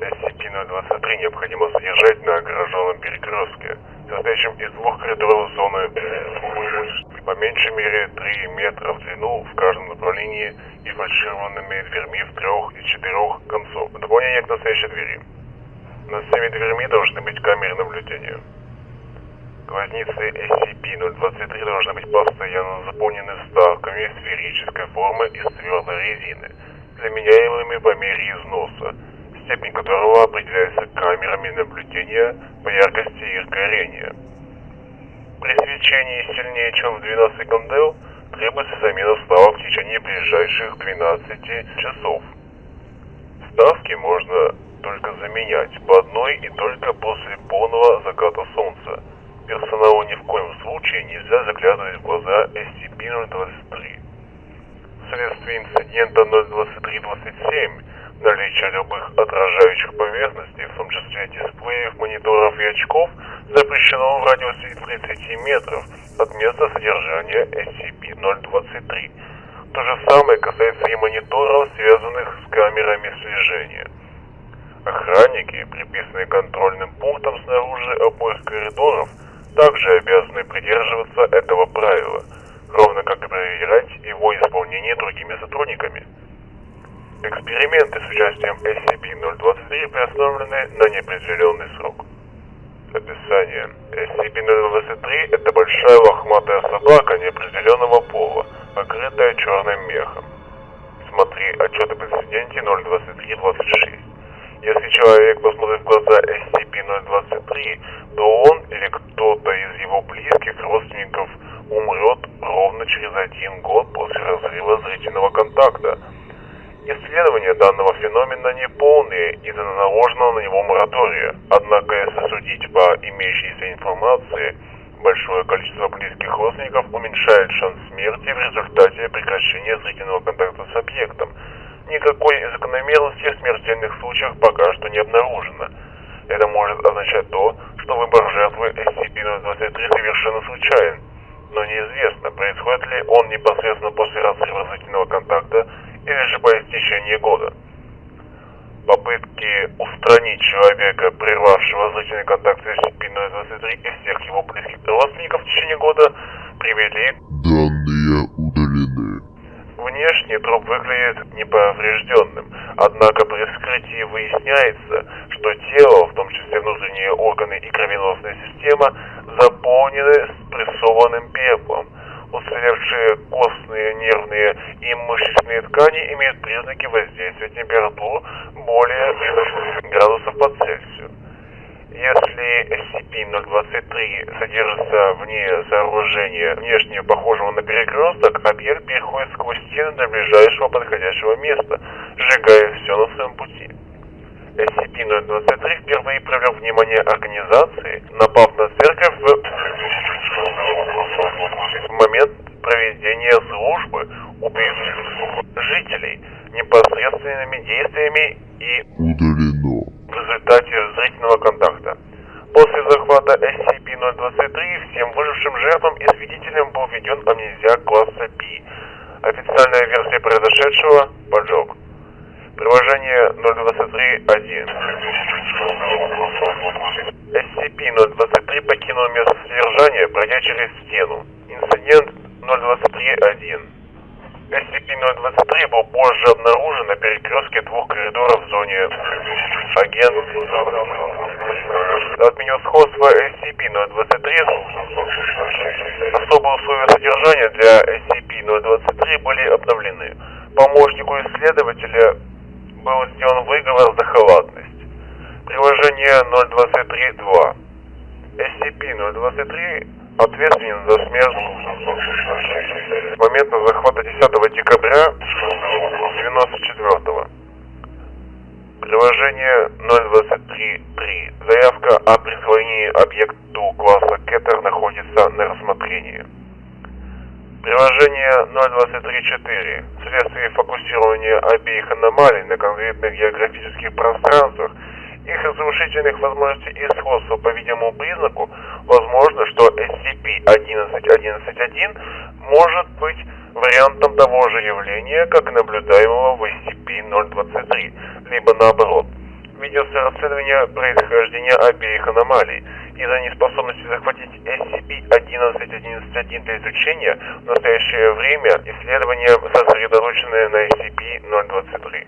SCP-023 необходимо содержать на ограженном перекрестке, состоящем из двух коридоров зоны по меньшей мере 3 метра в длину в каждом направлении и фальшированными дверьми в трех из четырех концов. В дополнение к настоящей двери. Над всеми дверьми должны быть камеры наблюдения. Глазницы SCP-023 должны быть постоянно заполнены вставками сферической формы из твердой резины, заменяемыми по мере износа, степень которого определяется камерами наблюдения по яркости их горения. При свечении сильнее, чем в 12 секунд, требуется замена вставок в течение ближайших 12 часов. Вставки можно только заменять по одной и только 02327 наличие любых отражающих поверхностей, в том числе дисплеев, мониторов и очков, запрещено в радиусе 30 метров от места содержания SCP-023. То же самое касается и мониторов, связанных с камерами слежения. Охранники, приписанные контрольным пунктом снаружи обоих коридоров, также обязаны придерживаться этого правила, ровно как и проверять его исполнение другими сотрудниками. Эксперименты с участием SCP-023 приостановлены на неопределенный срок. Описание. SCP-023 – это большая лохматая собака неопределенного пола, покрытая черным мехом. Смотри отчет об инциденте 02326. Если человек посмотрит в глаза SCP-023, то он или кто-то из его близких родственников умрет ровно через один год после разрыва зрительного контакта. Исследования данного феномена не полные из-за наложенного на него моратория, однако если судить по имеющейся информации, большое количество близких родственников уменьшает шанс смерти в результате прекращения зрительного контакта с объектом – Никакой закономерности в смертельных случаях пока что не обнаружено. Это может означать то, что выбор жертвы SCP-023 совершенно случайен, но неизвестно, происходит ли он непосредственно после разрыва зрительного контакта или же по истечении года. Попытки устранить человека, прервавшего зрительный контакт с SCP-023 из всех его близких родственников в течение года, привели... Данные удалены. Внешне труп выглядит неповрежденным, однако при вскрытии выясняется, что тело, в том числе внутренние органы и кровеносная система, заполнены спрессованным пеплом. Уцелевшие костные, нервные и мышечные ткани имеют признаки воздействия температур более градусов по Цельсию. Если SCP-023 содержится вне сооружения, внешне похожего на перекресток, объект переходит сквозь стены до ближайшего подходящего места, сжигая все на своем пути. SCP-023 впервые привлек внимание организации, напав на церковь в результате зрительного контакта. После захвата SCP-023 всем выжившим жертвам и свидетелям был введен амнезиак класса B. Официальная версия произошедшего – поджог. Приложение 023.1. SCP-023 покинул место содержания, пройдя через стену. Инцидент 023.1. SCP-023 был позже обнаружен на перекрестке двух коридоров в зоне агент отменил сходство SCP-023. Особые условия содержания для SCP-023 были обновлены. Помощнику исследователя был сделан выговор за халатность. Приложение 023.2. SCP-023 ответственен за смерть момента захвата 10 декабря 94 -го. Приложение 023.3. Заявка о присвоении объекту класса Кеттер находится на рассмотрении. Приложение 023.4. Вследствие фокусирования обеих аномалий на конкретных географических пространствах их разрушительных возможностей и сходства по видимому признаку, возможно, что SCP-1111 может быть вариантом того же явления, как наблюдаемого в SCP-023, либо наоборот. Ведется расследование происхождения обеих аномалий. Из-за неспособности захватить SCP-1111 для изучения, в настоящее время исследования сосредоточены на SCP-023.